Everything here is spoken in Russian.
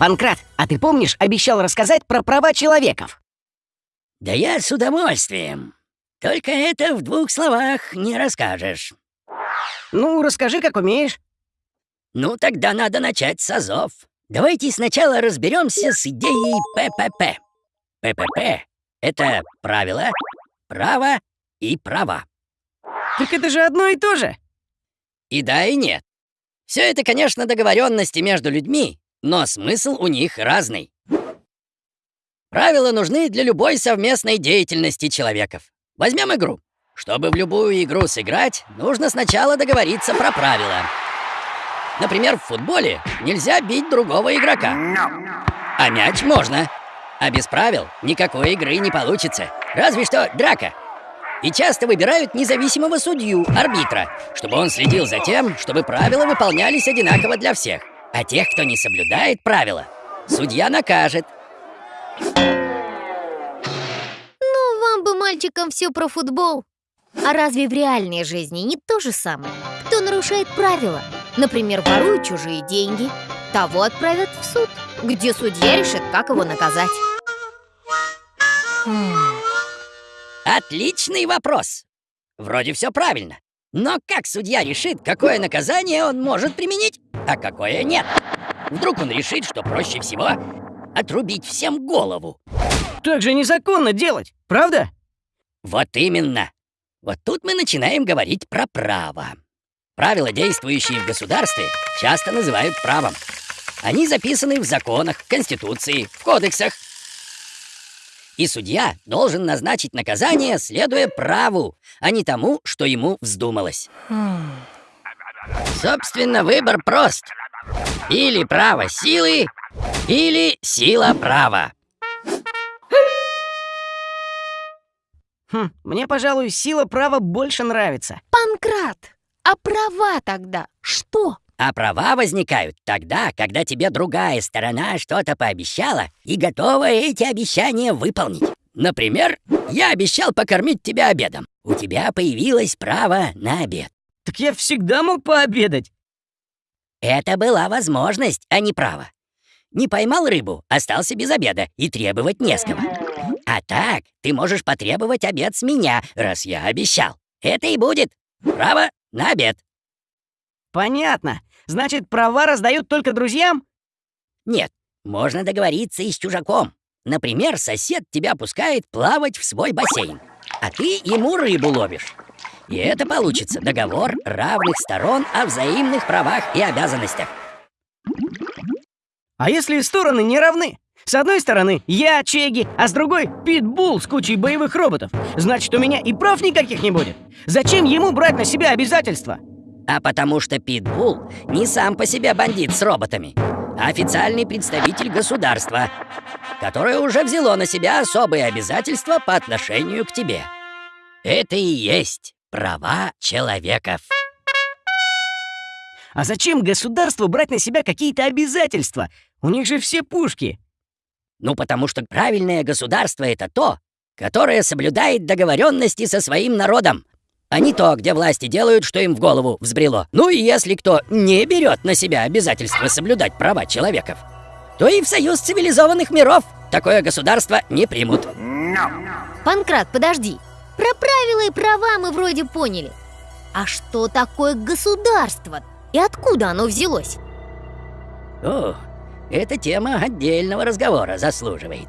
Панкрат, а ты помнишь, обещал рассказать про права человеков? Да я с удовольствием. Только это в двух словах не расскажешь. Ну, расскажи, как умеешь. Ну, тогда надо начать с азов. Давайте сначала разберемся с идеей ППП. ППП — это правила, право и права. Так это же одно и то же. И да, и нет. Все это, конечно, договоренности между людьми, но смысл у них разный. Правила нужны для любой совместной деятельности человеков. Возьмем игру. Чтобы в любую игру сыграть, нужно сначала договориться про правила. Например, в футболе нельзя бить другого игрока. А мяч можно. А без правил никакой игры не получится. Разве что драка. И часто выбирают независимого судью, арбитра, чтобы он следил за тем, чтобы правила выполнялись одинаково для всех. А тех, кто не соблюдает правила, судья накажет. Ну, вам бы, мальчикам, все про футбол. А разве в реальной жизни не то же самое? Кто нарушает правила, например, ворует чужие деньги, того отправят в суд, где судья решит, как его наказать. Отличный вопрос. Вроде все правильно. Но как судья решит, какое наказание он может применить, а какое нет? Вдруг он решит, что проще всего отрубить всем голову. Так же незаконно делать, правда? Вот именно. Вот тут мы начинаем говорить про право. Правила, действующие в государстве, часто называют правом. Они записаны в законах, в Конституции, в кодексах. И судья должен назначить наказание, следуя праву, а не тому, что ему вздумалось. Собственно, выбор прост. Или право силы, или сила права. Хм, мне, пожалуй, сила права больше нравится. Панкрат, а права тогда что? А права возникают тогда, когда тебе другая сторона что-то пообещала и готова эти обещания выполнить. Например, я обещал покормить тебя обедом. У тебя появилось право на обед. Так я всегда мог пообедать. Это была возможность, а не право. Не поймал рыбу, остался без обеда и требовать не с кого. А так ты можешь потребовать обед с меня, раз я обещал. Это и будет право на обед. Понятно. Значит, права раздают только друзьям? Нет, можно договориться и с чужаком. Например, сосед тебя пускает плавать в свой бассейн, а ты ему рыбу ловишь. И это получится договор равных сторон о взаимных правах и обязанностях. А если стороны не равны? С одной стороны я Чеги, а с другой Питбул с кучей боевых роботов. Значит, у меня и прав никаких не будет. Зачем ему брать на себя обязательства? А потому что Питбул не сам по себе бандит с роботами, а официальный представитель государства, которое уже взяло на себя особые обязательства по отношению к тебе. Это и есть права человеков. А зачем государству брать на себя какие-то обязательства? У них же все пушки. Ну, потому что правильное государство — это то, которое соблюдает договоренности со своим народом, а не то, где власти делают, что им в голову взбрело. Ну и если кто не берет на себя обязательство соблюдать права человеков, то и в союз цивилизованных миров такое государство не примут. Панкрат, подожди. Про правила и права мы вроде поняли. А что такое государство? И откуда оно взялось? О, эта тема отдельного разговора заслуживает.